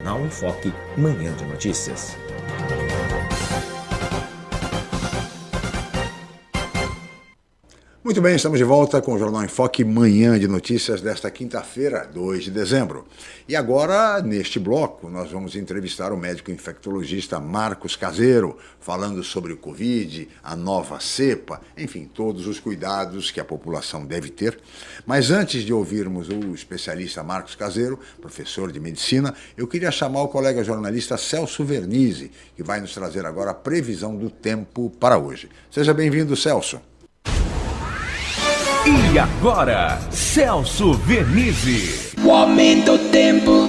Na Enfoque, Manhã de Notícias. Muito bem, estamos de volta com o Jornal em Foque, manhã de notícias desta quinta-feira, 2 de dezembro. E agora, neste bloco, nós vamos entrevistar o médico infectologista Marcos Caseiro, falando sobre o Covid, a nova cepa, enfim, todos os cuidados que a população deve ter. Mas antes de ouvirmos o especialista Marcos Caseiro, professor de medicina, eu queria chamar o colega jornalista Celso Vernizzi, que vai nos trazer agora a previsão do tempo para hoje. Seja bem-vindo, Celso. E agora, Celso Vernizzi. O aumento do tempo.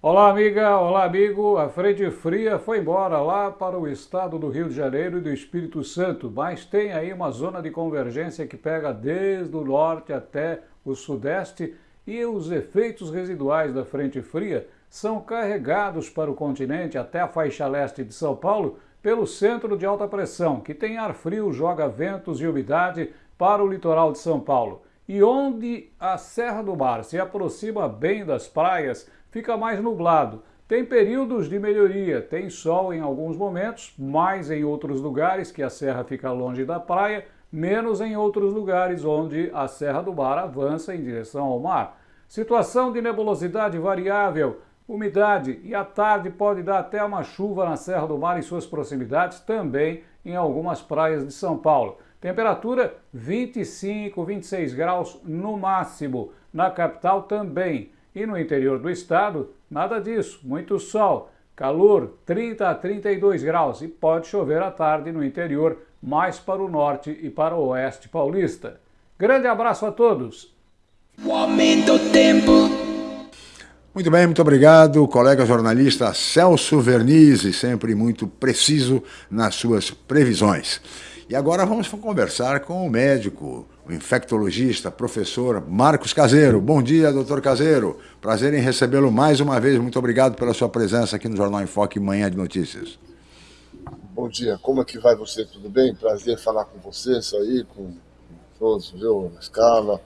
Olá, amiga, olá, amigo. A frente fria foi embora lá para o estado do Rio de Janeiro e do Espírito Santo, mas tem aí uma zona de convergência que pega desde o norte até o sudeste e os efeitos residuais da frente fria são carregados para o continente até a faixa leste de São Paulo pelo centro de alta pressão, que tem ar frio, joga ventos e umidade para o litoral de São Paulo. E onde a Serra do Mar se aproxima bem das praias, fica mais nublado. Tem períodos de melhoria, tem sol em alguns momentos, mais em outros lugares que a serra fica longe da praia, menos em outros lugares onde a Serra do Mar avança em direção ao mar. Situação de nebulosidade variável, umidade e à tarde pode dar até uma chuva na Serra do Mar e suas proximidades, também em algumas praias de São Paulo. Temperatura 25, 26 graus no máximo. Na capital também. E no interior do estado, nada disso. Muito sol. Calor 30 a 32 graus e pode chover à tarde no interior, mais para o norte e para o oeste paulista. Grande abraço a todos. O aumento tempo. Muito bem, muito obrigado, colega jornalista Celso Vernizzi, sempre muito preciso nas suas previsões. E agora vamos conversar com o médico, o infectologista, professor Marcos Caseiro. Bom dia, doutor Caseiro. Prazer em recebê-lo mais uma vez. Muito obrigado pela sua presença aqui no Jornal em Foque Manhã de Notícias. Bom dia, como é que vai você? Tudo bem? Prazer falar com você, isso aí, com todos, viu? Na escala.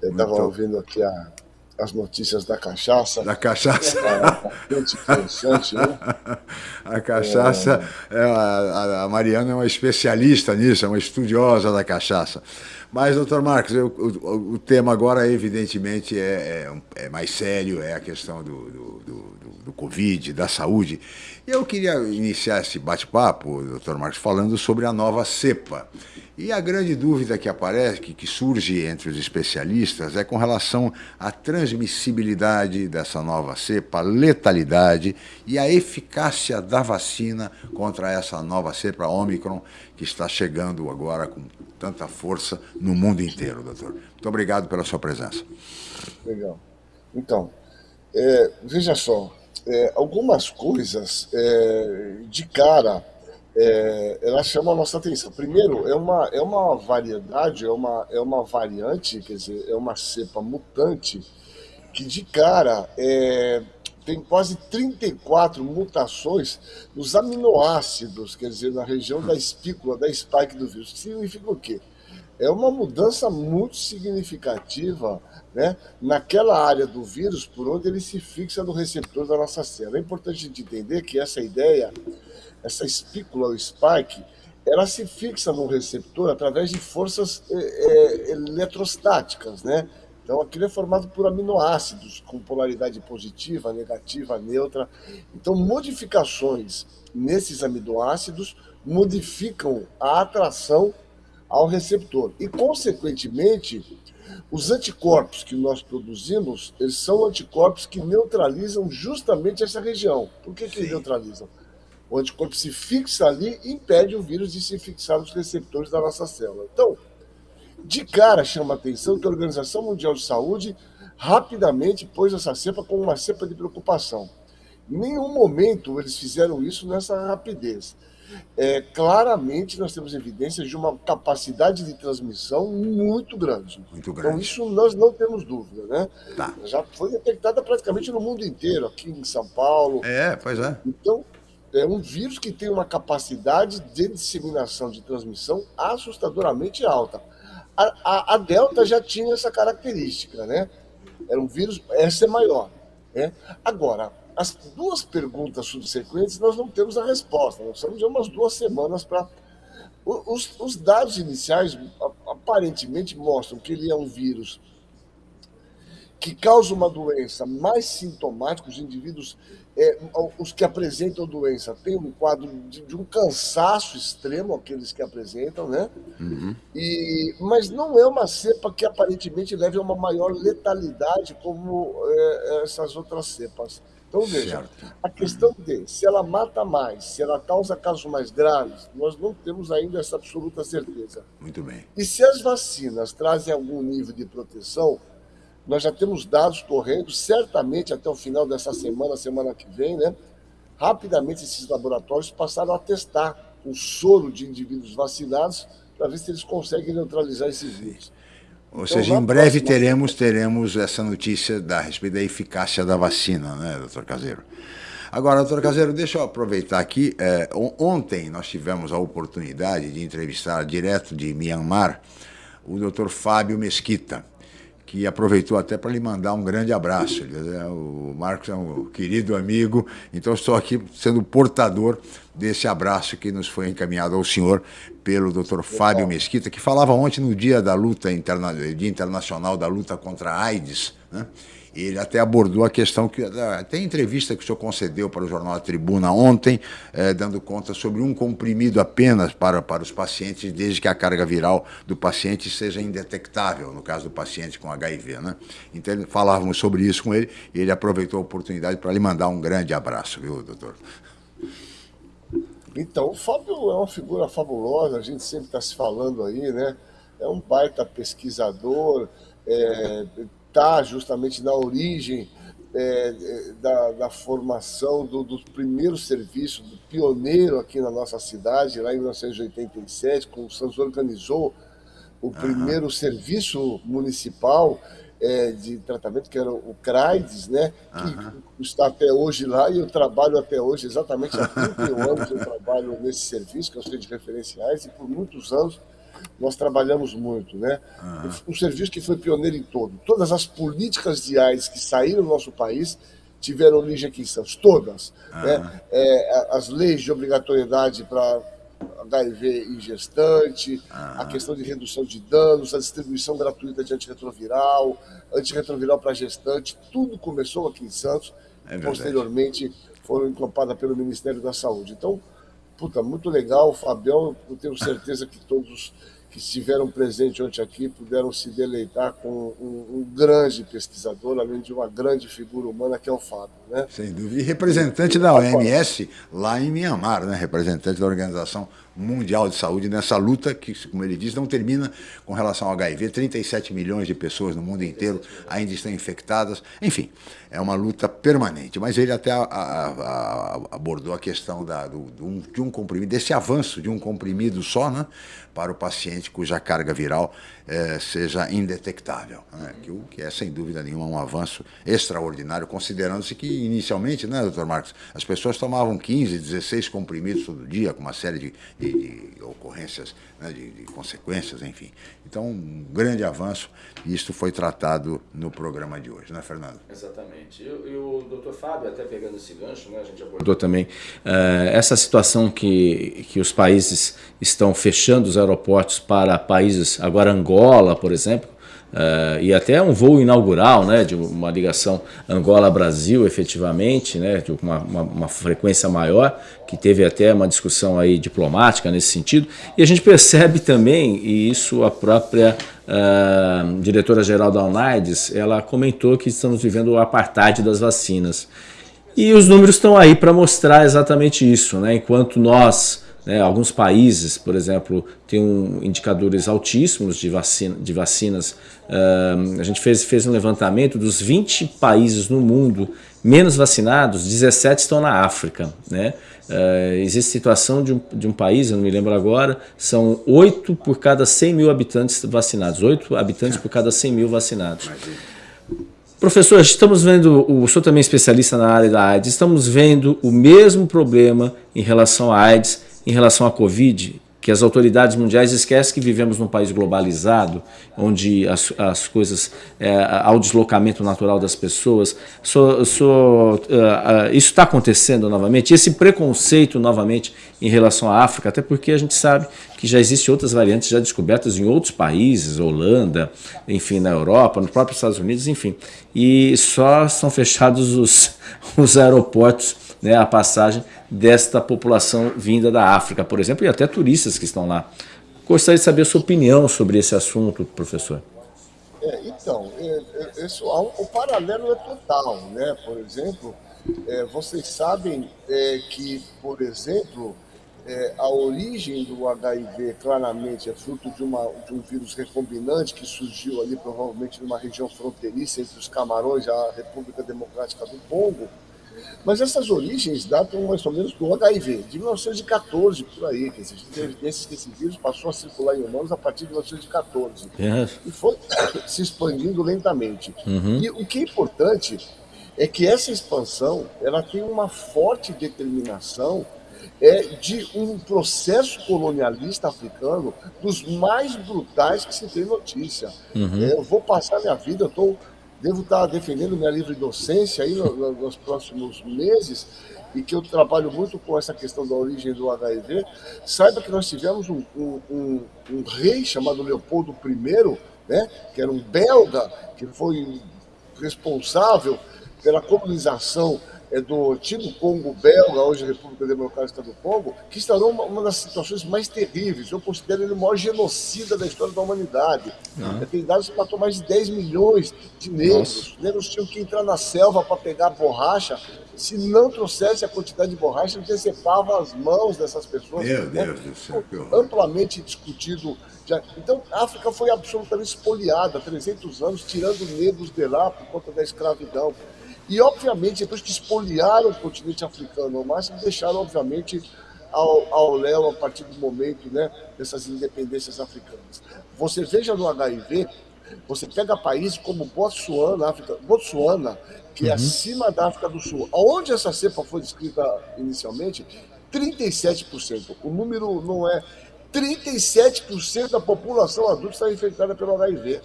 Eu estava ouvindo aqui a, as notícias da cachaça. Da cachaça. É, interessante, né? A cachaça, é... É, a, a, Mariana é uma especialista nisso, é uma estudiosa da cachaça. Mas, doutor Marcos, eu, o, o, tema agora, evidentemente, é, é, é, mais sério, é a questão do, do, do, do Covid, da saúde. E eu queria iniciar esse bate-papo, doutor Marcos, falando sobre a nova cepa. E a grande dúvida que aparece, que, que surge entre os especialistas, é com relação à transmissibilidade dessa nova cepa, a letalidade e a eficácia da vacina contra essa nova cepa Omicron, que está chegando agora com tanta força no mundo inteiro, doutor. Muito obrigado pela sua presença. Legal. Então, é, veja só, é, algumas coisas é, de cara é, ela chama a nossa atenção. Primeiro, é uma, é uma variedade, é uma, é uma variante, quer dizer, é uma cepa mutante que de cara é, tem quase 34 mutações nos aminoácidos, quer dizer, na região da espícula, da spike do vírus. Significa o quê? É uma mudança muito significativa né, naquela área do vírus por onde ele se fixa no receptor da nossa célula. É importante a gente entender que essa ideia essa espícula, o spike, ela se fixa no receptor através de forças é, é, eletrostáticas, né? Então aquilo é formado por aminoácidos com polaridade positiva, negativa, neutra. Então modificações nesses aminoácidos modificam a atração ao receptor e consequentemente os anticorpos que nós produzimos, eles são anticorpos que neutralizam justamente essa região. Por que, que eles neutralizam? O anticorpo se fixa ali e impede o vírus de se fixar nos receptores da nossa célula. Então, de cara chama a atenção que a Organização Mundial de Saúde rapidamente pôs essa cepa como uma cepa de preocupação. Em nenhum momento eles fizeram isso nessa rapidez. É, claramente nós temos evidências de uma capacidade de transmissão muito grande. Muito então, grande. Então isso nós não temos dúvida, né? Tá. Já foi detectada praticamente no mundo inteiro, aqui em São Paulo. É, pois é. Então, é um vírus que tem uma capacidade de disseminação, de transmissão assustadoramente alta. A, a, a, Delta já tinha essa característica, né? Era um vírus, essa é maior. É? Agora, as duas perguntas subsequentes nós não temos a resposta. Nós precisamos de umas duas semanas para. Os, os, dados iniciais aparentemente mostram que ele é um vírus que causa uma doença mais sintomática, os indivíduos, é, os que apresentam doença, têm um quadro de, de, um cansaço extremo, aqueles que apresentam, né? Uhum. E, mas não é uma cepa que aparentemente leve a uma maior letalidade como é, essas outras cepas. Então, veja, certo. a questão de se ela mata mais, se ela causa casos mais graves, nós não temos ainda essa absoluta certeza. Muito bem. E se as vacinas trazem algum nível de proteção, nós já temos dados correndo, certamente até o final dessa semana, semana que vem, né? Rapidamente esses laboratórios passaram a testar o soro de indivíduos vacinados para ver se eles conseguem neutralizar esse vírus. Ou então, seja, em breve próxima... teremos, teremos essa notícia da, a respeito da eficácia da vacina, né, doutor Caseiro? Agora, doutor Caseiro, deixa eu aproveitar aqui. É, ontem nós tivemos a oportunidade de entrevistar direto de Myanmar o doutor Fábio Mesquita que aproveitou até para lhe mandar um grande abraço. O Marcos é um querido amigo, então estou aqui sendo portador desse abraço que nos foi encaminhado ao senhor pelo Dr. Fábio Mesquita, que falava ontem no dia da luta interna, dia internacional da luta contra a AIDS, né? Ele até abordou a questão que até a entrevista que o senhor concedeu para o jornal A Tribuna ontem, eh, dando conta sobre um comprimido apenas para, para os pacientes, desde que a carga viral do paciente seja indetectável, no caso do paciente com HIV. Né? Então, falávamos sobre isso com ele e ele aproveitou a oportunidade para lhe mandar um grande abraço, viu, doutor? Então, o Fábio é uma figura fabulosa, a gente sempre está se falando aí, né? É um baita pesquisador, é, está justamente na origem é, é, da, da, formação do, do primeiro serviço, do pioneiro aqui na nossa cidade, lá em 1987, quando o Santos organizou o uhum. primeiro serviço municipal é, de tratamento, que era o CRAIDES, né? que uhum. está até hoje lá, e eu trabalho até hoje, exatamente há 31 anos eu trabalho nesse serviço, que é o Centro de Referenciais, e por muitos anos nós trabalhamos muito, né? Uhum. Um serviço que foi pioneiro em todo. Todas as políticas de AIDS que saíram do nosso país tiveram origem aqui em Santos, todas. Uhum. Né? É, as leis de obrigatoriedade para HIV em gestante, uhum. a questão de redução de danos, a distribuição gratuita de antirretroviral, antirretroviral para gestante, tudo começou aqui em Santos, é posteriormente foram encampadas pelo Ministério da Saúde. Então, puta, muito legal, Fabião, eu tenho certeza que todos que estiveram presentes ontem aqui puderam se deleitar com um, um, grande pesquisador, além de uma grande figura humana que é o Fábio. Né? Sem dúvida. E representante da OMS lá em Mianmar, né? representante da Organização Mundial de Saúde nessa luta que, como ele diz, não termina com relação ao HIV. 37 milhões de pessoas no mundo inteiro ainda estão infectadas. Enfim, é uma luta permanente. Mas ele até a, a, a, abordou a questão da, do, de, um, comprimido, desse avanço de um comprimido só, né? para o paciente cuja carga viral é, seja indetectável, né? que, o, que é sem dúvida nenhuma um avanço extraordinário, considerando-se que inicialmente, né, doutor Marcos, as pessoas tomavam 15, 16 comprimidos todo dia, com uma série de, de, de ocorrências, né, de, de, consequências, enfim. Então, um grande avanço, e isso foi tratado no programa de hoje, não é, Fernando? Exatamente. E, e o doutor Fábio, até pegando esse gancho, né, a gente abordou também uh, essa situação que, que os países estão fechando os aeroportos para países, agora Angola, por exemplo, Uh, e até um voo inaugural, né, de uma ligação Angola-Brasil, efetivamente, né, de uma, uma, uma, frequência maior, que teve até uma discussão aí diplomática nesse sentido. E a gente percebe também, e isso a própria uh, diretora-geral da UNAIDS, ela comentou que estamos vivendo o apartheid das vacinas. E os números estão aí para mostrar exatamente isso, né, enquanto nós né, alguns países, por exemplo, têm um, indicadores altíssimos de, vacina, de vacinas. Uh, a gente fez, fez um levantamento dos 20 países no mundo menos vacinados, 17 estão na África. Né? Uh, existe situação de um, de um país, eu não me lembro agora, são 8 por cada 100 mil habitantes vacinados, 8 habitantes por cada 100 mil vacinados. Professor, estamos vendo, o senhor também é especialista na área da AIDS, estamos vendo o mesmo problema em relação à AIDS em relação à Covid, que as autoridades mundiais esquecem que vivemos num país globalizado, onde as, as coisas, é, há o deslocamento natural das pessoas. So, so, uh, uh, isso está acontecendo novamente, esse preconceito novamente em relação à África, até porque a gente sabe que já existem outras variantes já descobertas em outros países, Holanda, enfim, na Europa, nos próprios Estados Unidos, enfim. E só são fechados os, os aeroportos, né, a passagem desta população vinda da África, por exemplo, e até turistas que estão lá. Gostaria de saber a sua opinião sobre esse assunto, professor. É, então, é, é, isso, o paralelo é total, né? Por exemplo, é, vocês sabem é, que, por exemplo, é, a origem do HIV claramente é fruto de, uma, de um vírus recombinante que surgiu ali provavelmente numa região fronteiriça entre os Camarões e a República Democrática do Congo, mas essas origens datam mais ou menos do HIV, de 1914, por aí. Que existe evidências que esse vírus passou a circular em humanos a partir de 1914. Yes. E foi se expandindo lentamente. Uhum. E o que é importante é que essa expansão ela tem uma forte determinação é, de um processo colonialista africano dos mais brutais que se tem notícia. Uhum. É, eu vou passar minha vida, eu estou devo estar defendendo minha livre docência aí nos próximos meses e que eu trabalho muito com essa questão da origem do HIV, saiba que nós tivemos um, um, um, um rei chamado Leopoldo I, né, que era um belga, que foi responsável pela colonização é do antigo Congo belga, hoje República Democrática do Congo, que instaurou uma, uma, das situações mais terríveis. Eu considero ele o maior genocida da história da humanidade. Ah. Tem dados que matou mais de 10 milhões de negros. Os negros tinham que entrar na selva para pegar borracha. Se não trouxesse a quantidade de borracha, decepava as mãos dessas pessoas. Meu? Deus do céu. Amplamente discutido. Já. Então, a África foi absolutamente espoliada há 300 anos, tirando negros de lá por conta da escravidão. E, obviamente, depois que espoliaram o continente africano ao máximo, deixaram, obviamente, ao, ao léu a partir do momento né, dessas independências africanas. Você veja no HIV, você pega países como Botsuana, África, Botsuana que é uhum. é acima da África do Sul, onde essa cepa foi descrita inicialmente, 37%. O número não é 37% da população adulta está infectada pelo HIV.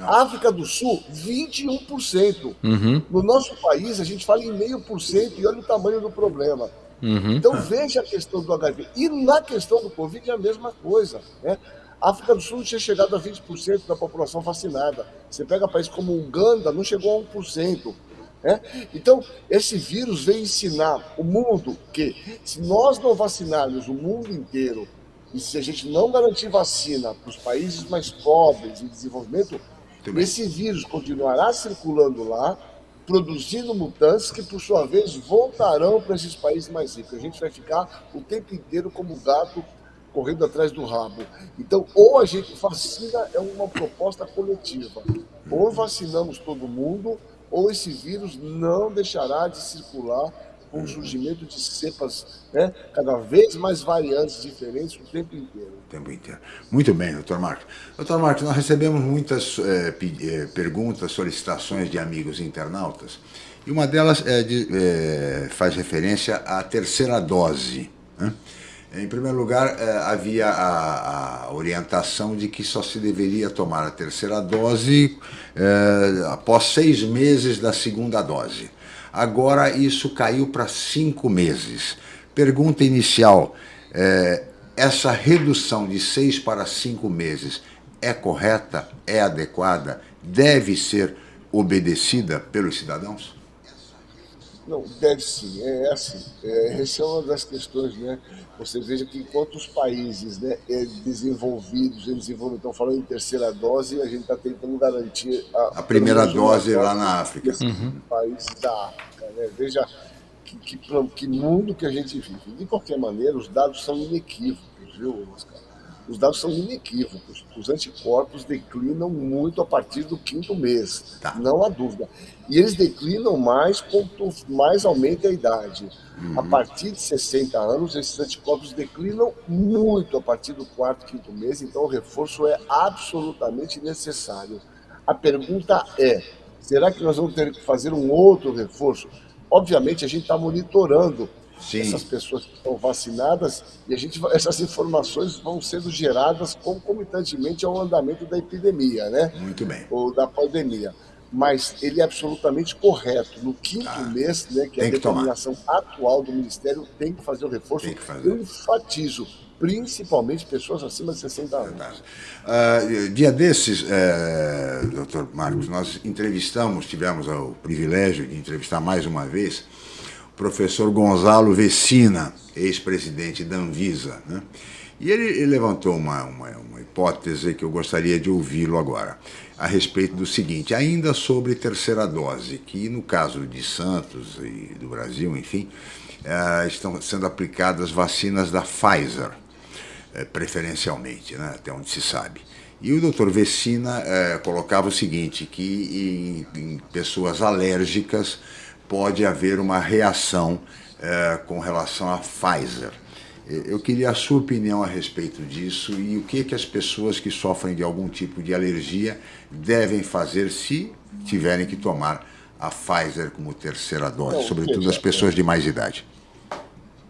África do Sul, 21%. Uhum. No nosso país, a gente fala em meio por cento e olha o tamanho do problema. Uhum. Então veja a questão do HIV. E na questão do Covid é a mesma coisa. Né? A África do Sul tinha chegado a 20% da população vacinada. Você pega países como Uganda, não chegou a 1%. Né? Então, esse vírus veio ensinar o mundo que se nós não vacinarmos o mundo inteiro e se a gente não garantir vacina para os países mais pobres em desenvolvimento, esse vírus continuará circulando lá, produzindo mutantes que, por sua vez, voltarão para esses países mais ricos. A gente vai ficar o tempo inteiro como gato correndo atrás do rabo. Então, ou a gente vacina é uma proposta coletiva, ou vacinamos todo mundo, ou esse vírus não deixará de circular com o surgimento de cepas né, cada vez mais variantes, diferentes o tempo inteiro. O tempo inteiro. Muito bem, doutor Marcos. Doutor Marcos, nós recebemos muitas é, perguntas, solicitações de amigos internautas, e uma delas é de, é, faz referência à terceira dose. Né? Em primeiro lugar, havia a, a, orientação de que só se deveria tomar a terceira dose após seis meses da segunda dose. Agora isso caiu para cinco meses. Pergunta inicial, é, essa redução de seis para cinco meses é correta, é adequada, deve ser obedecida pelos cidadãos? Não, deve sim, é assim. É, essa é uma das questões, né? Você veja que enquanto os países né, é, desenvolvidos, desenvolvimento, estão falando em terceira dose, a gente está tentando garantir a, a primeira dose lá na África. Uhum. Países da África, né? Veja que, que, que mundo que a gente vive. De qualquer maneira, os dados são inequívocos, viu, Oscar? Os dados são inequívocos. Os anticorpos declinam muito a partir do quinto mês, tá. não há dúvida. E eles declinam mais quanto mais aumenta a idade. Uhum. A partir de 60 anos, esses anticorpos declinam muito a partir do quarto, quinto mês, então o reforço é absolutamente necessário. A pergunta é, será que nós vamos ter que fazer um outro reforço? Obviamente, a gente está monitorando Sim. essas pessoas que estão vacinadas e a gente, essas informações vão sendo geradas concomitantemente ao andamento da epidemia, né? Muito bem. Ou da pandemia. Mas ele é absolutamente correto. No quinto mês, né, que é a que tomar. determinação atual do Ministério, tem que fazer o reforço. Tem que fazer. Eu enfatizo, principalmente pessoas acima de 60 anos. Ah, dia desses, é, doutor Marcos, nós entrevistamos, tivemos o privilégio de entrevistar mais uma vez professor Gonzalo Vecina, ex-presidente da Anvisa. Né? E ele, ele levantou uma, uma, uma hipótese que eu gostaria de ouvi-lo agora, a respeito do seguinte, ainda sobre terceira dose, que no caso de Santos e do Brasil, enfim, eh, estão sendo aplicadas vacinas da Pfizer eh, preferencialmente, né, até onde se sabe. E o doutor Vecina eh, colocava o seguinte, que em, em pessoas alérgicas pode haver uma reação eh, com relação à Pfizer. Eu queria a sua opinião a respeito disso e o que, que as pessoas que sofrem de algum tipo de alergia devem fazer se tiverem que tomar a Pfizer como terceira dose, Não, sobretudo as pessoas de mais idade.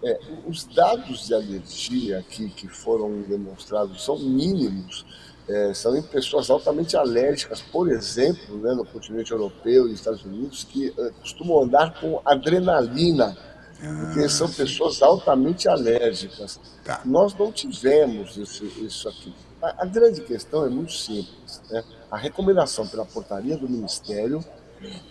É, os dados de alergia aqui que foram demonstrados são mínimos, é, são em pessoas altamente alérgicas, por exemplo, né, no continente europeu e Estados Unidos, que é, costumam andar com adrenalina, porque são pessoas altamente alérgicas. Tá. Nós não tivemos isso, isso aqui. A, a grande questão é muito simples. Né? A recomendação pela portaria do Ministério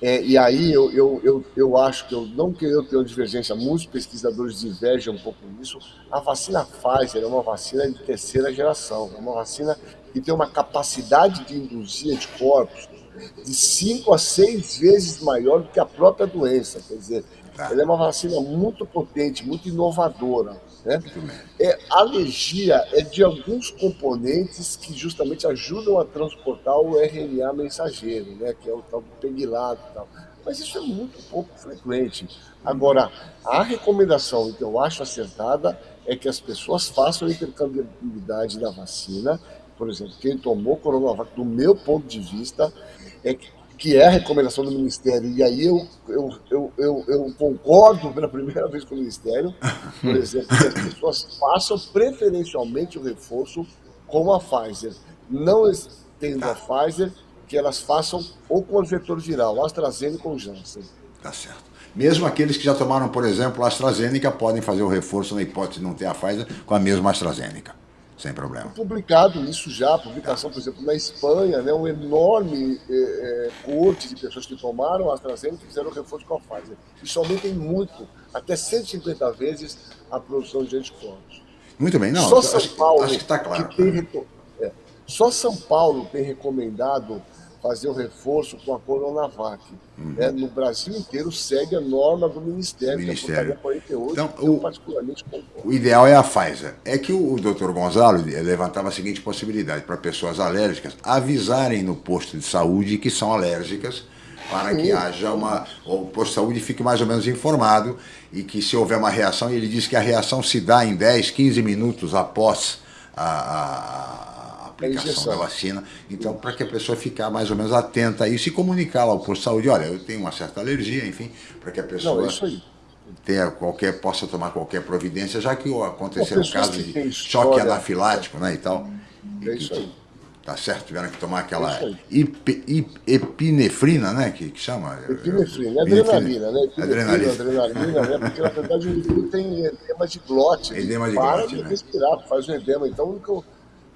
é, e aí eu, eu, eu, eu acho que eu não que eu tenho divergência, muitos pesquisadores divergem um pouco nisso. A vacina Pfizer é uma vacina de terceira geração, é uma vacina que tem uma capacidade de induzir anticorpos de 5 a 6 vezes maior do que a própria doença. Quer dizer, Tá. ela é uma vacina muito potente, muito inovadora. Né? É, a alergia é de alguns componentes que justamente ajudam a transportar o RNA mensageiro, né? que é o tal do pegilado e tal. Mas isso é muito pouco frequente. Agora, a recomendação que eu acho acertada é que as pessoas façam a intercambiabilidade da vacina. Por exemplo, quem tomou Coronavac, do meu ponto de vista, é que que é a recomendação do Ministério, e aí eu, eu, eu, eu, eu concordo pela primeira vez com o Ministério, por exemplo, que as pessoas façam preferencialmente o reforço com a Pfizer. Não tendo a Pfizer, que elas façam ou com o vetor viral, AstraZeneca ou Janssen. Tá certo. Mesmo aqueles que já tomaram, por exemplo, a AstraZeneca, podem fazer o reforço na hipótese de não ter a Pfizer com a mesma AstraZeneca, sem problema. publicado isso já, publicação, por exemplo, na Espanha, né, um enorme eh, eh, corte de pessoas que tomaram a AstraZeneca e fizeram reforço com a Pfizer. Isso aumenta em muito, até 150 vezes a produção de anticorpos. Muito bem, não, Só São Paulo acho que está claro. que tem reco- é, só São Paulo tem recomendado fazer o reforço com a Coronavac. né? No Brasil inteiro segue a norma do Ministério, Uhum. Ministério. é portaria 48, Então, o- particularmente concordo. O ideal é a Pfizer. É que o, o Dr. Gonzalo eh, levantava a seguinte possibilidade para pessoas alérgicas avisarem no posto de saúde que são alérgicas para que haja uma. O posto de saúde fique mais ou menos informado e que se houver uma reação, ele diz que a reação se dá em 10, 15 minutos após a- a aplicação da vacina. Então, para que a pessoa ficar mais ou menos atenta a isso e comunicar lá ao posto de saúde, olha, eu tenho uma certa alergia, enfim, para que a pessoa Não, isso aí. tenha qualquer, possa tomar qualquer providência, já que aconteceu Não, um pessoas caso que de choque anafilático, né, e tal. É isso aí. Tá certo? Tiveram que tomar aquela É ip- ip- epinefrina, né, que, que chama? Epinefrina, é adrenalina, né? Epinefrina, Adrenalina. adrenalina, né? Porque na verdade o tem edema de glote. ele Edema de para glote, de né? respirar, faz um edema. Então, o único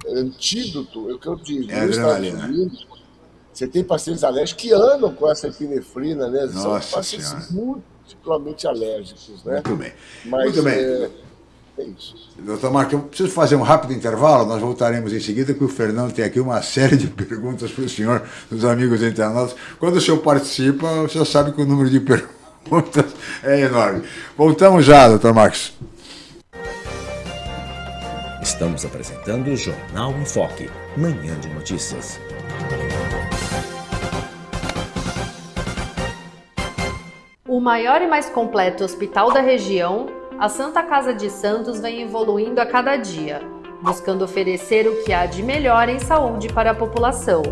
antídoto, é o que eu digo, É nos adrenalina. Estados Unidos, você tem pacientes alérgicos que andam com essa epinefrina, né? São Nossa pacientes Senhora. multiplamente alérgicos, né? Muito bem. Mas, Muito bem. É, é isso. Doutor Marco, eu preciso fazer um rápido intervalo, nós voltaremos em seguida, que o Fernando tem aqui uma série de perguntas para o senhor, dos amigos internautas. Quando o senhor participa, o senhor sabe que o número de perguntas é enorme. Voltamos já, doutor Marcos. Estamos apresentando o Jornal em Foque, manhã de notícias. O maior e mais completo hospital da região, a Santa Casa de Santos vem evoluindo a cada dia, buscando oferecer o que há de melhor em saúde para a população.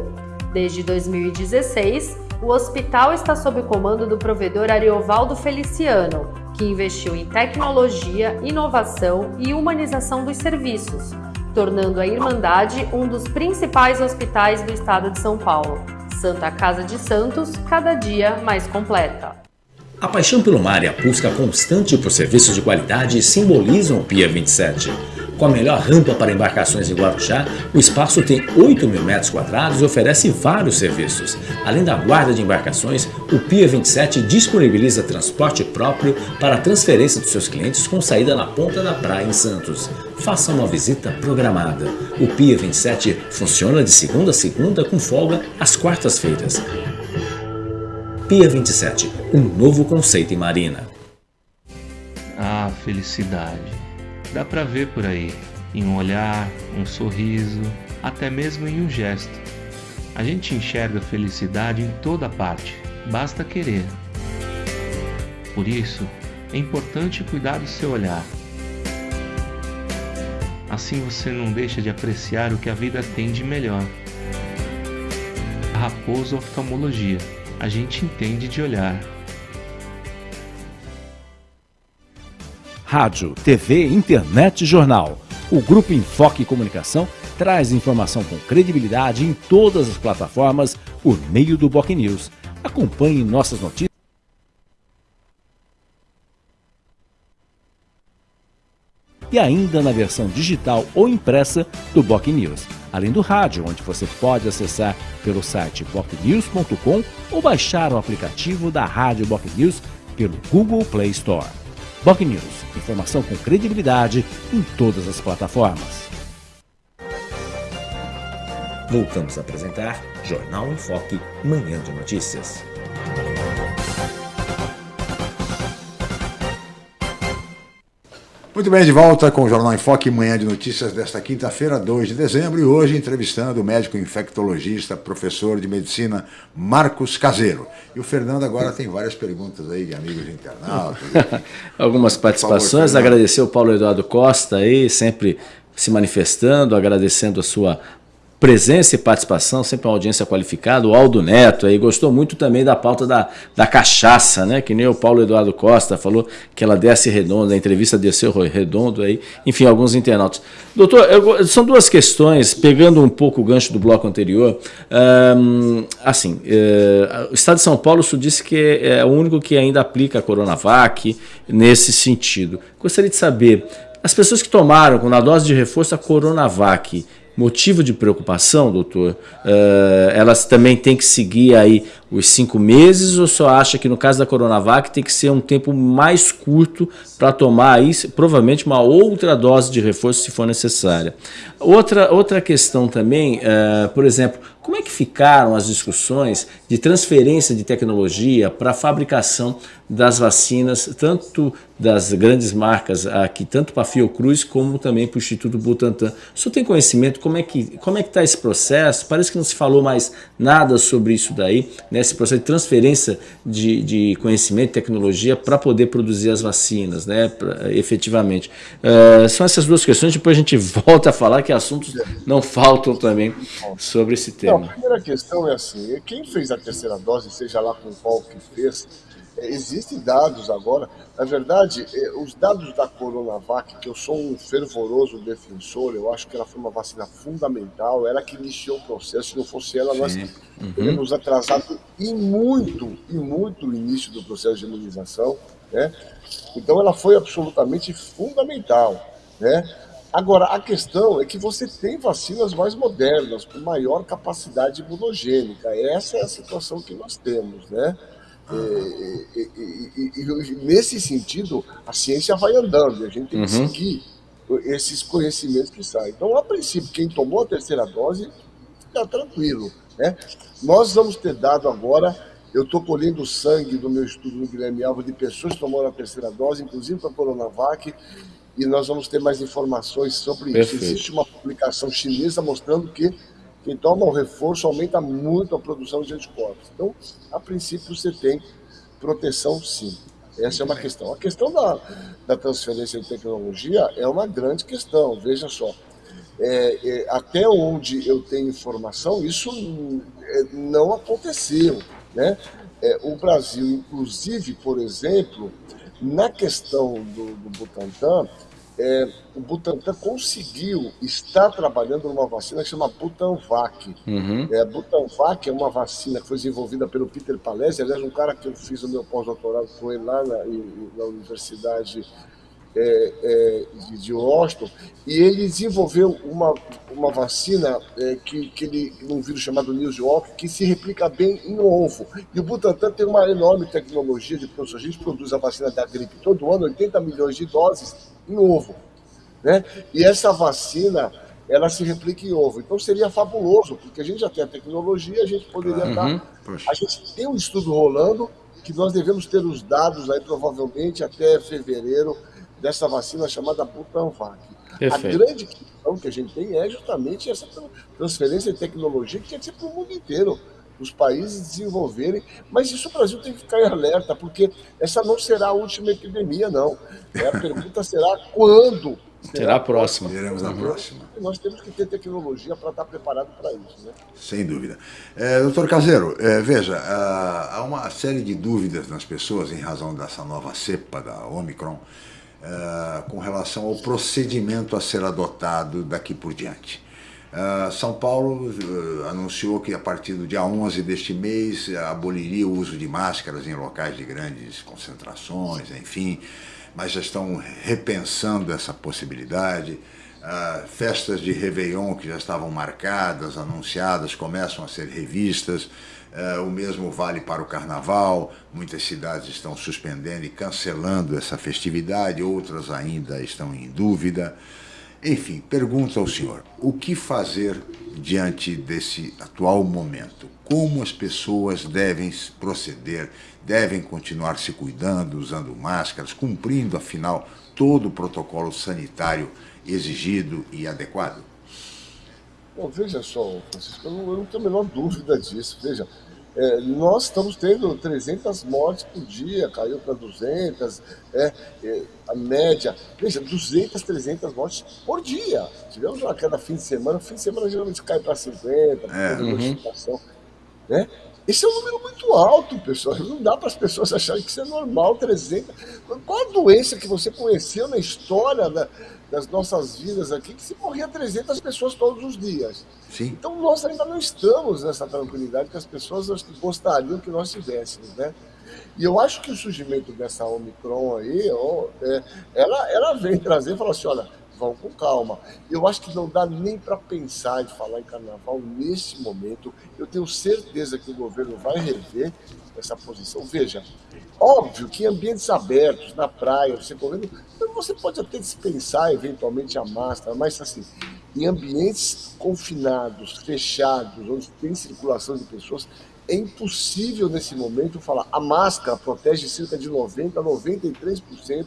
Desde 2016, o hospital está sob o comando do provedor Ariovaldo Feliciano, que investiu em tecnologia, inovação e humanização dos serviços, tornando a Irmandade um dos principais hospitais do estado de São Paulo. Santa Casa de Santos, cada dia mais completa. A paixão pelo mar e a busca constante por serviços de qualidade simbolizam o Pia 27. Com a melhor rampa para embarcações em Guarujá, o espaço tem 8 mil metros quadrados e oferece vários serviços. Além da guarda de embarcações, o Pia 27 disponibiliza transporte próprio para a transferência dos seus clientes com saída na ponta da praia em Santos. Faça uma visita programada. O Pia 27 funciona de segunda a segunda com folga às quartas-feiras. Pia 27, um novo conceito em marina. Ah, felicidade Dá para ver por aí, em um olhar, um sorriso, até mesmo em um gesto. A gente enxerga felicidade em toda parte, basta querer. Por isso, é importante cuidar do seu olhar. Assim você não deixa de apreciar o que a vida tem de melhor. Raposo Oftalmologia. A gente entende de olhar. Rádio, TV, internet e jornal. O Grupo Enfoque Comunicação traz informação com credibilidade em todas as plataformas por meio do Boc News. Acompanhe nossas notícias. E ainda na versão digital ou impressa do Boc News, além do rádio, onde você pode acessar pelo site bocnews.com ou baixar o aplicativo da Rádio Boc News pelo Google Play Store. Boc News, informação com credibilidade em todas as plataformas. Voltamos a apresentar Jornal em Foque, Manhã de Notícias. Muito bem, de volta com o Jornal em Foque, manhã de notícias desta quinta-feira, 2 de dezembro, e hoje entrevistando o médico infectologista, professor de medicina Marcos Caseiro. E o Fernando agora tem várias perguntas aí de amigos internautas. Algumas participações, favor, agradecer o Paulo Eduardo Costa aí, sempre se manifestando, agradecendo a sua presença e participação, sempre uma audiência qualificada. O Aldo Neto aí gostou muito também da pauta da, da cachaça, né? Que nem o Paulo Eduardo Costa falou que ela desce redonda, a entrevista desceu redondo aí. Enfim, alguns internautas. Doutor, eu, são duas questões, pegando um pouco o gancho do bloco anterior. Assim, uh, o Estado de São Paulo disse que é o único que ainda aplica a Coronavac nesse sentido. Gostaria de saber, as pessoas que tomaram na dose de reforço a Coronavac, motivo de preocupação, doutor? Uh, elas também têm que seguir aí os cinco meses ou só acha que no caso da Coronavac tem que ser um tempo mais curto para tomar aí provavelmente uma outra dose de reforço se for necessária? Outra, outra questão também, uh, por exemplo, como é que ficaram as discussões de transferência de tecnologia para a fabricação das vacinas, tanto das grandes marcas aqui, tanto para a Fiocruz como também para o Instituto Butantan? O senhor tem conhecimento como é que como é que está esse processo? Parece que não se falou mais nada sobre isso daí, nesse processo de transferência de, de conhecimento e tecnologia para poder produzir as vacinas, né, pra, efetivamente. Uh, são essas duas questões, depois a gente volta a falar que assuntos não faltam também sobre esse tema. Não, a primeira questão é assim, quem fez a terceira dose, seja lá com qual que fez, é, existem dados agora, na verdade, é, os dados da Coronavac, que eu sou um fervoroso defensor, eu acho que ela foi uma vacina fundamental, ela que iniciou o processo, se não fosse ela, Sim. nós uhum. teríamos atrasado e muito, e muito o início do processo de imunização, né? Então ela foi absolutamente fundamental, né? Agora, a questão é que você tem vacinas mais modernas, com maior capacidade imunogênica. Essa é a situação que nós temos, né? E, e, e, e, nesse sentido, a ciência vai andando, e a gente tem que uhum. seguir esses conhecimentos que saem. Então, a princípio, quem tomou a terceira dose, fica tranquilo. Né? Nós vamos ter dado agora, eu estou colhendo sangue do meu estudo no Guilherme Alva de pessoas que tomaram a terceira dose, inclusive para a Coronavac, e nós vamos ter mais informações sobre Perfeito. isso. Existe uma publicação chinesa mostrando que quem toma o reforço aumenta muito a produção de anticorpos. Então, a princípio, você tem proteção sim. Essa é uma questão. A questão da, da transferência de tecnologia é uma grande questão, veja só. É, é, até onde eu tenho informação, isso é, não aconteceu. Né? É, o Brasil, inclusive, por exemplo, Na questão do, do Butantan, é, o Butantan conseguiu estar trabalhando numa vacina que chama Butanvac. Uhum. É, Butanvac é uma vacina que foi desenvolvida pelo Peter Palese, aliás, um cara que eu fiz o meu pós-doutorado com ele lá na, na Universidade é, é, de, de Washington, e ele desenvolveu uma, uma vacina é, que, que ele, um vírus chamado News York, que se replica bem em ovo. E o Butantan tem uma enorme tecnologia de produção. A gente produz a vacina da gripe todo ano, 80 milhões de doses em ovo. Né? E essa vacina, ela se replica em ovo. Então seria fabuloso, porque a gente já tem a tecnologia, a gente poderia uhum. dar. A gente tem um estudo rolando que nós devemos ter os dados aí provavelmente até fevereiro dessa vacina chamada Butanvac. A grande questão que a gente tem é justamente essa transferência de tecnologia que tinha que ser para o mundo inteiro, os países desenvolverem, mas isso o Brasil tem que ficar em alerta, porque essa não será a última epidemia, não. É, a pergunta será quando Será a próxima. Teremos a próxima. Nós temos que ter tecnologia para estar preparado para isso. Né? Sem dúvida. É, doutor Caseiro, é, veja, há uma série de dúvidas nas pessoas em razão dessa nova cepa da Omicron. Uh, com relação ao procedimento a ser adotado daqui por diante. Uh, São Paulo uh, anunciou que a partir do dia 11 deste mês aboliria o uso de máscaras em locais de grandes concentrações, enfim, mas já estão repensando essa possibilidade. festas de Réveillon que já estavam marcadas, anunciadas, começam a ser revistas. O mesmo vale para o carnaval, muitas cidades estão suspendendo e cancelando essa festividade, outras ainda estão em dúvida. Enfim, pergunto ao senhor, o que fazer diante desse atual momento? Como as pessoas devem proceder? Devem continuar se cuidando, usando máscaras, cumprindo, afinal, todo o protocolo sanitário exigido e adequado? Bom, veja só, Francisco, eu não, eu não tenho a menor dúvida disso. Veja, é, nós estamos tendo 300 mortes por dia, caiu para 200, é, é, a média, veja, 200, 300 mortes por dia. Tivemos uma cada fim de semana, fim de semana geralmente cai para 50, é, uhum. né? Esse é um número muito alto, pessoal. Não dá para as pessoas acharem que isso é normal, 300. Qual a doença que você conheceu na história da, das nossas vidas aqui que se morria 300 pessoas todos os dias. Sim. Então nós ainda não estamos nessa tranquilidade que as pessoas gostariam que nós tivéssemos, né? E eu acho que o surgimento dessa Omicron aí, é, ela, ela vem trazer e falar assim, olha, vão com calma. Eu acho que não dá nem para pensar em falar em carnaval nesse momento. Eu tenho certeza que o governo vai rever essa posição. Veja, óbvio que em ambientes abertos, na praia, você correndo, você pode até dispensar eventualmente a máscara, mas assim, em ambientes confinados, fechados, onde tem circulação de pessoas, é impossível nesse momento falar. A máscara protege cerca de 90% a 93%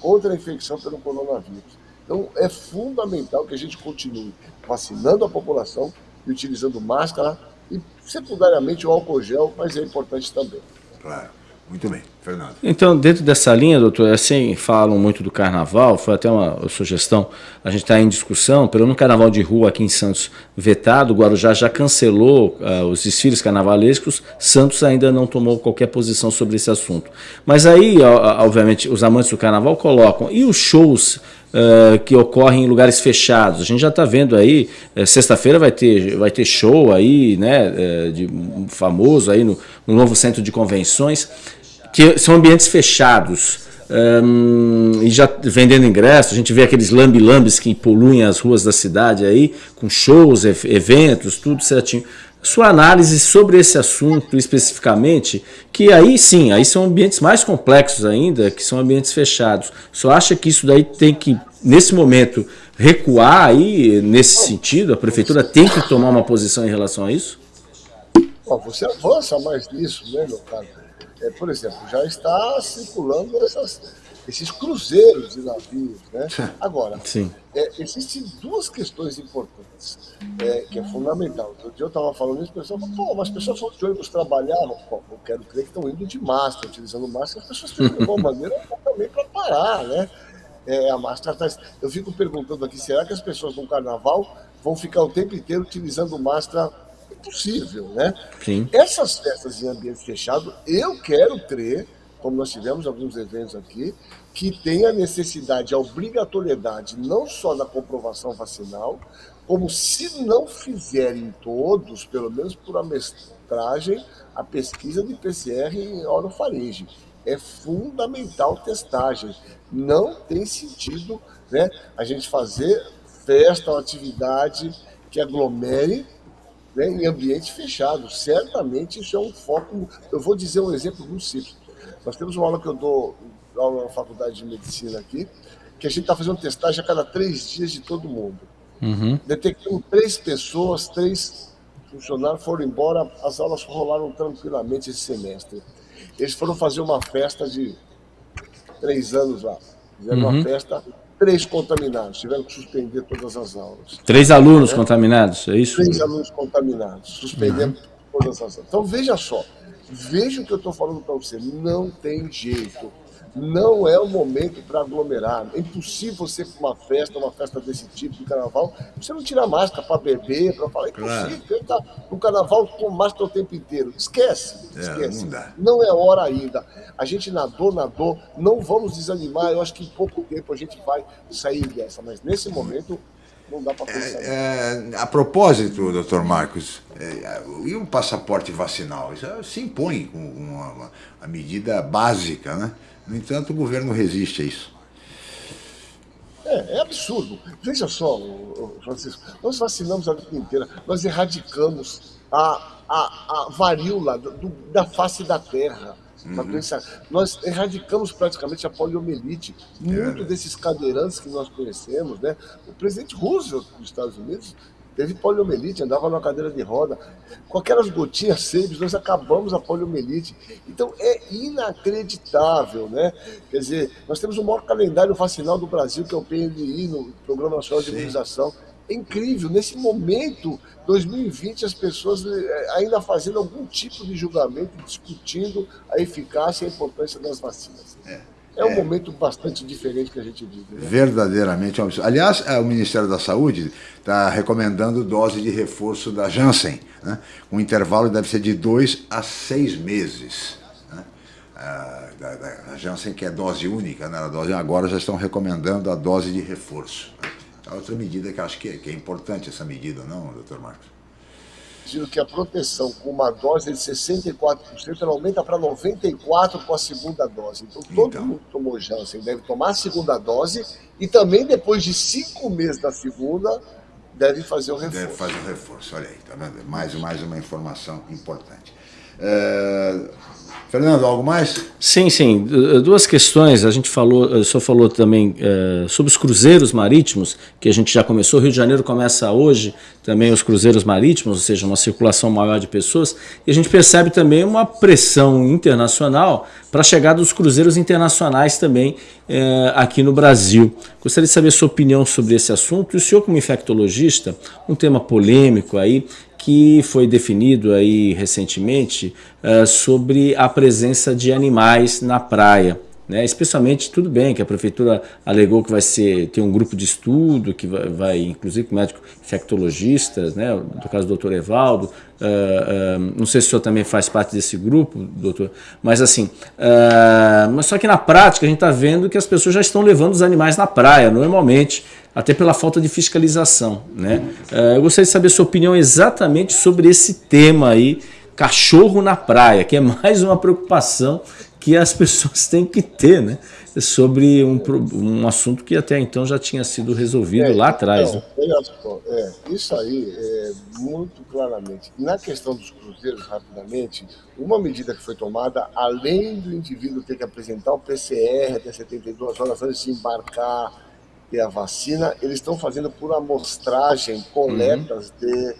contra a infecção pelo coronavírus. Então, é fundamental que a gente continue vacinando a população e utilizando máscara e, secundariamente, o álcool gel, mas é importante também. Claro. Muito bem, Fernando. Então, dentro dessa linha, doutor, assim, falam muito do carnaval, foi até uma sugestão, a gente está em discussão, pelo no carnaval de rua aqui em Santos vetado, o Guarujá já cancelou uh, os desfiles carnavalescos, Santos ainda não tomou qualquer posição sobre esse assunto. Mas aí, obviamente, os amantes do carnaval colocam, e os shows Uh, que ocorrem em lugares fechados. A gente já está vendo aí, uh, sexta-feira vai ter, vai ter show aí, né, uh, de famoso aí no, no, novo centro de convenções, que são ambientes fechados. Um, e já vendendo ingressos, a gente vê aqueles lambi-lambis que poluem as ruas da cidade aí, com shows, eventos, tudo certinho sua análise sobre esse assunto especificamente, que aí sim, aí são ambientes mais complexos ainda, que são ambientes fechados. Só acha que isso daí tem que, nesse momento, recuar aí nesse sentido? A prefeitura tem que tomar uma posição em relação a isso? você avança mais nisso, né, meu caro? É, por exemplo, já está circulando essas esses cruzeiros de navios. Né? Agora, é, existem duas questões importantes, é, que é fundamental. Outro dia eu estava falando isso, pessoal pô, mas as pessoas vão de ônibus trabalhar. Pô, eu quero crer que estão indo de máscara, utilizando máscara, as pessoas de alguma maneira também para parar, né? É, a máscara tá... Eu fico perguntando aqui, será que as pessoas no carnaval vão ficar o tempo inteiro utilizando máscara? Impossível, né? Sim. Essas festas em ambiente fechado, eu quero crer como nós tivemos alguns eventos aqui, que tem a necessidade, a obrigatoriedade, não só da comprovação vacinal, como se não fizerem todos, pelo menos por amestragem, a pesquisa de PCR em orofaringe. É fundamental testagem. Não tem sentido né, a gente fazer festa ou atividade que aglomere né, em ambiente fechado. Certamente isso é um foco. Eu vou dizer um exemplo muito simples. Nós temos uma aula que eu dou aula na faculdade de medicina aqui, que a gente está fazendo testagem a cada três dias de todo mundo. Uhum. Detectamos três pessoas, três funcionários foram embora, as aulas rolaram tranquilamente esse semestre. Eles foram fazer uma festa de três anos lá. Fizeram uhum. uma festa, três contaminados, tiveram que suspender todas as aulas. Três alunos é? contaminados, é isso? Três alunos contaminados, suspendendo uhum. todas as aulas. Então veja só, veja o que eu estou falando para você, não tem jeito não é o momento para aglomerar. É impossível você com uma festa, uma festa desse tipo de carnaval, você não tirar máscara para beber, para falar. É impossível. Claro. Tá no carnaval com máscara o tempo inteiro. Esquece. É, esquece. Não, não, é hora ainda. A gente nadou, nadou. Não vamos desanimar. Eu acho que em pouco tempo a gente vai sair dessa. Mas nesse momento não dá para pensar. É, é, a propósito, doutor Marcos, é, e o passaporte vacinal? Isso se impõe com uma, uma, uma medida básica, né? No entanto, o governo resiste a isso. É, é absurdo. Veja só, Francisco, nós vacinamos a vida inteira, nós erradicamos a, a, a varíola do, da face da terra. Uhum. Nós erradicamos praticamente a poliomielite. Muito é. desses cadeirantes que nós conhecemos, né? O presidente Roosevelt dos Estados Unidos teve poliomielite, andava numa cadeira de roda. Com aquelas gotinhas sempre, nós acabamos a poliomielite. Então é inacreditável, né? Quer dizer, nós temos o maior calendário vacinal do Brasil, que é o PNI, no Programa Nacional de Imunização. É incrível, nesse momento, 2020, as pessoas eh, ainda fazendo algum tipo de julgamento, discutindo a eficácia e a importância das vacinas. É. É um é, momento bastante diferente que a gente vive. Né? Verdadeiramente. Aliás, é, o Ministério da Saúde está recomendando dose de reforço da Janssen. Né? Um intervalo deve ser de dois a seis meses. Né? A, da, Janssen, que é dose única, né? a dose, agora já estão recomendando a dose de reforço. Né? É outra medida que acho que é, que é importante, essa medida, não, doutor Marcos? Sugiro que a proteção com uma dose de 64% ela aumenta para 94% com a segunda dose. Então, todo então. mundo que tomou Janssen deve tomar a segunda dose e também depois de cinco meses da segunda deve fazer o reforço. Deve fazer o reforço, olha aí, tá vendo? Mais, mais uma informação importante. É... Fernando, algo mais? Sim, sim. Duas questões. A gente falou, o senhor falou também é, sobre os cruzeiros marítimos, que a gente já começou. O Rio de Janeiro começa hoje também os cruzeiros marítimos, ou seja, uma circulação maior de pessoas. E a gente percebe também uma pressão internacional para a chegada dos cruzeiros internacionais também é, aqui no Brasil. Gostaria de saber a sua opinião sobre esse assunto. E o senhor, como infectologista, um tema polêmico aí, que foi definido aí recentemente uh, sobre a presença de animais na praia. Né? Especialmente, tudo bem que a prefeitura alegou que vai ser, ter um grupo de estudo, que vai, vai inclusive com médicos infectologistas, né? no caso do doutor Evaldo, uh, uh, não sei se o senhor também faz parte desse grupo, doutor, mas assim, uh, mas só que na prática a gente está vendo que as pessoas já estão levando os animais na praia, normalmente, até pela falta de fiscalização. Né? eu gostaria de saber a sua opinião exatamente sobre esse tema aí, cachorro na praia, que é mais uma preocupação que as pessoas têm que ter, né? Sobre um, um assunto que até então já tinha sido resolvido é, lá atrás. Então, né? só, é, isso aí é muito claramente. Na questão dos cruzeiros, rapidamente, uma medida que foi tomada, além do indivíduo ter que apresentar o PCR até 72 horas antes de embarcar, ter a vacina, eles estão fazendo por amostragem coletas uhum. de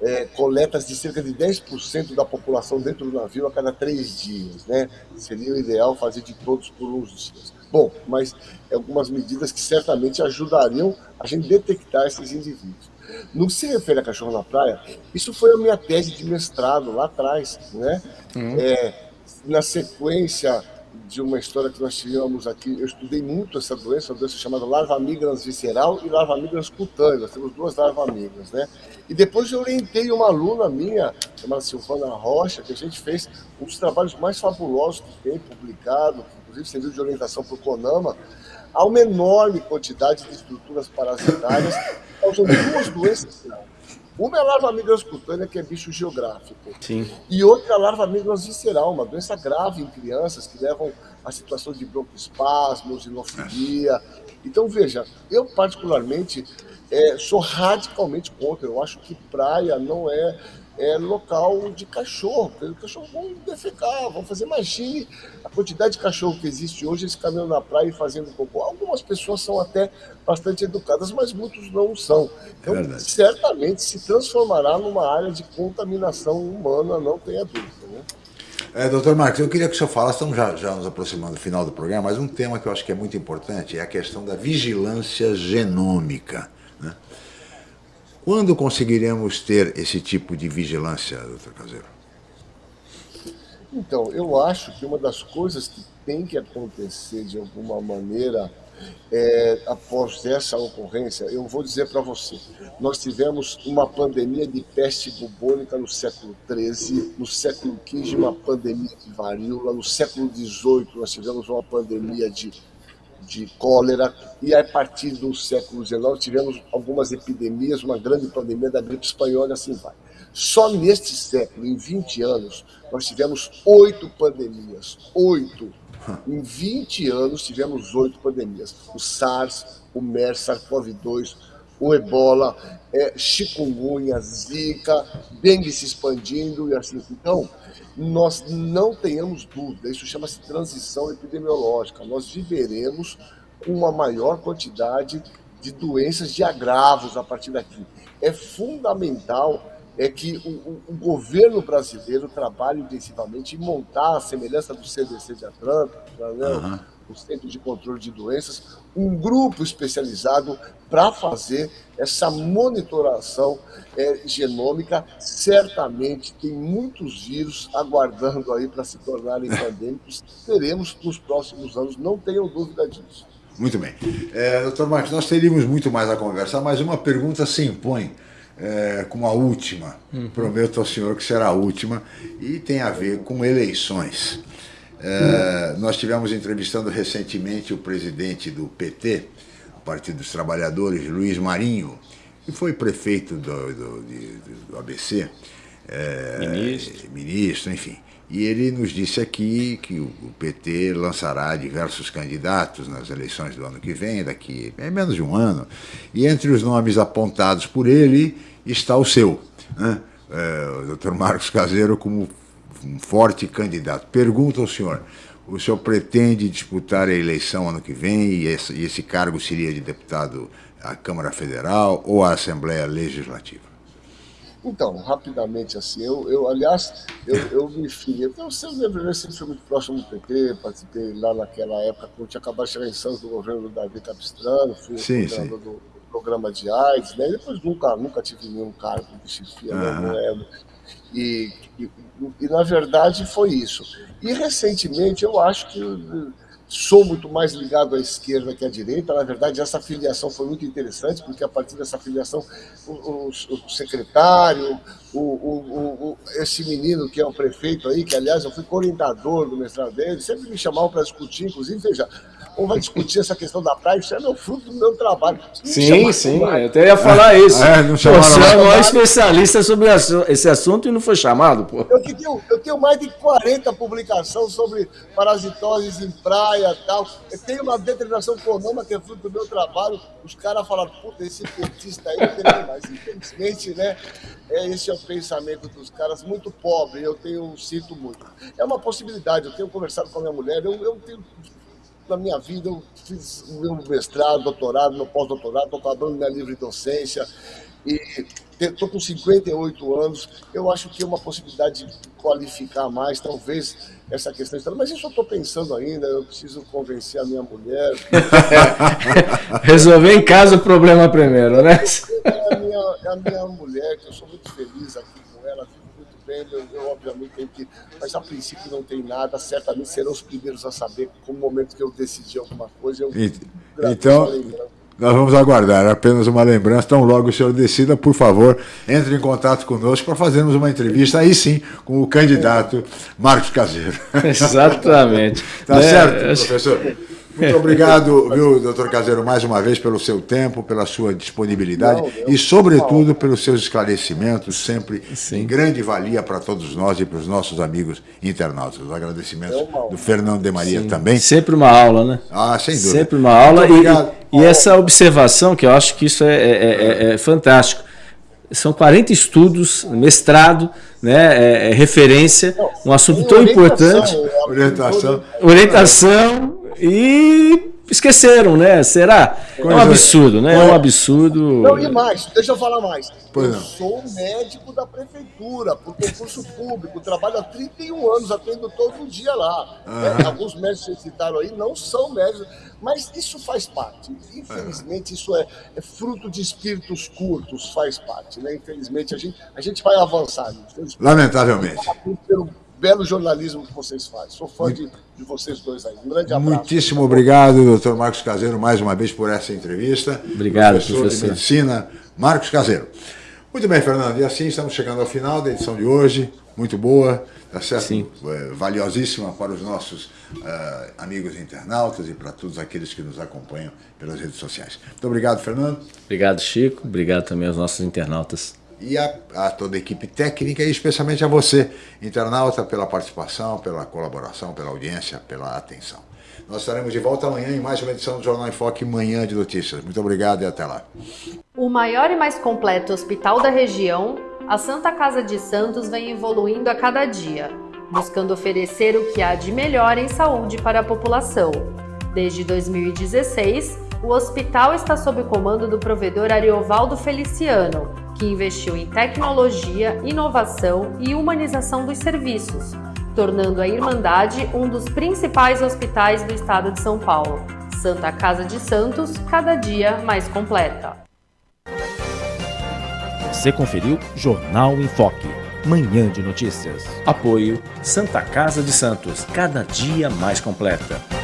é, coletas de cerca de 10% da população dentro do navio a cada três dias. Né? Seria o ideal fazer de todos por uns dias. Bom, mas é algumas medidas que certamente ajudariam a gente detectar esses indivíduos. No que se refere a cachorro na praia, isso foi a minha tese de mestrado lá atrás. Né? Uhum. É, na sequência de uma história que nós tivemos aqui. Eu estudei muito essa doença, uma doença chamada larva migrans visceral e larva migrans cutânea. Nós temos duas larva migrans, né? E depois eu orientei uma aluna minha, chamada Silvana Rocha, que a gente fez um dos trabalhos mais fabulosos que tem publicado, que inclusive serviu de orientação para o CONAMA, há uma enorme quantidade de estruturas parasitárias causando duas doenças uma é a larva migrans cutânea, que é bicho geográfico. Sim. E outra é a larva migrans visceral, uma doença grave em crianças que levam a situações de broncoespasmo, osinofilia. Então, veja, eu particularmente é, sou radicalmente contra. Eu acho que praia não é é, local de cachorro. Os cachorros vão defecar, vão fazer. Imagine a quantidade de cachorro que existe hoje, eles caminhando na praia e fazendo cocô. Algumas pessoas são até bastante educadas, mas muitos não são. Então, é certamente se transformará numa área de contaminação humana, não tenha dúvida. Né? É, doutor Marcos, eu queria que o senhor falasse, estamos já, já nos aproximando do final do programa, mas um tema que eu acho que é muito importante é a questão da vigilância genômica. Né? Quando conseguiremos ter esse tipo de vigilância, doutor Caseiro? Então, eu acho que uma das coisas que tem que acontecer de alguma maneira é, após essa ocorrência, eu vou dizer para você, nós tivemos uma pandemia de peste bubônica no século XIII, no século XV uma pandemia de varíola, no século XVIII nós tivemos uma pandemia de de cólera, e a partir do século XIX tivemos algumas epidemias, uma grande pandemia da gripe espanhola, assim vai. Só neste século, em 20 anos, nós tivemos oito pandemias. Oito. Em 20 anos tivemos oito pandemias. O SARS, o MERS, SARS-CoV-2, o ebola, é, chikungunya, zika, dengue se expandindo e assim. Então, nós não tenhamos dúvida, isso chama-se transição epidemiológica. Nós viveremos com uma maior quantidade de doenças de agravos a partir daqui. É fundamental é que o, o, governo brasileiro trabalhe intensivamente em montar a semelhança do CDC de Atlanta, né? uhum o Centro de Controle de Doenças, um grupo especializado para fazer essa monitoração é, genômica. Certamente tem muitos vírus aguardando aí para se tornarem pandêmicos. Teremos nos próximos anos, não tenham dúvida disso. Muito bem. É, doutor Marcos, nós teríamos muito mais a conversar, mas uma pergunta se impõe é, como a última. Uhum. Prometo ao senhor que será a última e tem a ver com eleições. É, nós tivemos entrevistando recentemente o presidente do PT, o Partido dos Trabalhadores, Luiz Marinho, que foi prefeito do, do, do ABC, é, ministro. ministro, enfim. E ele nos disse aqui que o PT lançará diversos candidatos nas eleições do ano que vem, daqui é menos de um ano, e entre os nomes apontados por ele está o seu, né? é, o Dr. Marcos Caseiro como um forte candidato. Pergunta ao senhor, o senhor pretende disputar a eleição ano que vem e esse, e esse cargo seria de deputado à Câmara Federal ou à Assembleia Legislativa? Então, rapidamente assim, eu, eu aliás, eu, eu me filiei, eu sempre, sempre fui muito próximo do PT, participei lá naquela época, quando tinha acabado de chegar em Santos do governo do Davi Capistrano, fui sim, sim. Do, do, programa de AIDS, né? depois nunca, nunca tive nenhum cargo de chefia, uhum. né? E, e, e, na verdade, foi isso. E, recentemente, eu acho que sou muito mais ligado à esquerda que à direita. Na verdade, essa filiação foi muito interessante, porque a partir dessa filiação, o, o, o secretário, o, esse menino que é o prefeito aí, que aliás eu fui coordenador do mestrado dele, sempre me chamavam para discutir, inclusive, veja, ou vai discutir essa questão da praia, isso é meu fruto do meu trabalho. Sim, sim, eu até ia falar ah, isso. É, não Você é o maior especialista sobre esse assunto e não foi chamado, pô. Eu tenho, eu tenho mais de 40 publicações sobre parasitoses em praia e tal. Eu tenho uma determinação econômica que é fruto do meu trabalho. Os caras falaram, puta, esse petista aí não tem mais. Infelizmente, né? É, esse é o pensamento dos caras, muito pobre, eu tenho, sinto muito. É uma possibilidade, eu tenho conversado com a minha mulher, eu, eu tenho na minha vida, eu fiz meu mestrado, doutorado, meu pós-doutorado, estou acabando minha livre docência e estou com 58 anos. Eu acho que é uma possibilidade de qualificar mais, talvez essa questão. Mas isso eu estou pensando ainda, eu preciso convencer a minha mulher. Resolver em casa o problema primeiro, né? É a minha, é a minha mulher, que eu sou muito feliz aqui vendo, eu, eu, obviamente tenho que. Mas a princípio não tem nada, certamente serão os primeiros a saber com o momento que eu decidi alguma coisa. Eu, então. Nós vamos aguardar apenas uma lembrança. Tão logo o senhor decida, por favor, entre em contato conosco para fazermos uma entrevista, aí sim, com o candidato Marcos Caseiro. Exatamente. tá né? certo, professor? Muito obrigado, viu, doutor Caseiro, mais uma vez pelo seu tempo, pela sua disponibilidade não, e, sobretudo, pelos seus esclarecimentos, sempre Sim. em grande valia para todos nós e para os nossos amigos internautas. Os agradecimentos do Fernando de Maria Sim. também. Sempre uma aula, né? Ah, sem dúvida. Sempre uma aula. E, e, essa observação, que eu acho que isso é, é, é, é fantástico. São 40 estudos, mestrado, né, é, é referência, um assunto tão importante. Orientação. Orientação e esqueceram, né? Será? Coisa, é um absurdo, né? É um absurdo. Não, e mais, deixa eu falar mais. Pois eu não. sou médico da prefeitura, por concurso público, trabalho há 31 anos, atendo todo dia lá. É, alguns médicos que citaram aí não são médicos, mas isso faz parte. Infelizmente, isso é, é, fruto de espíritos curtos, faz parte. Né? Infelizmente, a gente, a gente vai avançar. Lamentavelmente belo jornalismo que vocês fazem. Sou fã de, de, vocês dois aí. Um grande abraço. Muitíssimo obrigado, doutor Marcos Caseiro, mais uma vez por essa entrevista. Obrigado, professor. professor. de Medicina, Marcos Caseiro. Muito bem, Fernando. E assim estamos chegando ao final da edição de hoje. Muito boa, tá certo? Sim. É, valiosíssima para os nossos uh, amigos internautas e para todos aqueles que nos acompanham pelas redes sociais. Muito obrigado, Fernando. Obrigado, Chico. Obrigado também aos nossos internautas e a, a, toda a equipe técnica e especialmente a você, internauta, pela participação, pela colaboração, pela audiência, pela atenção. Nós estaremos de volta amanhã em mais uma edição do Jornal em Foque Manhã de Notícias. Muito obrigado e até lá. O maior e mais completo hospital da região, a Santa Casa de Santos vem evoluindo a cada dia, buscando oferecer o que há de melhor em saúde para a população. Desde 2016, o hospital está sob o comando do provedor Ariovaldo Feliciano, que investiu em tecnologia, inovação e humanização dos serviços, tornando a Irmandade um dos principais hospitais do estado de São Paulo. Santa Casa de Santos, cada dia mais completa. Você conferiu Jornal em Foque, manhã de notícias. Apoio Santa Casa de Santos, cada dia mais completa.